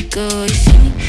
rico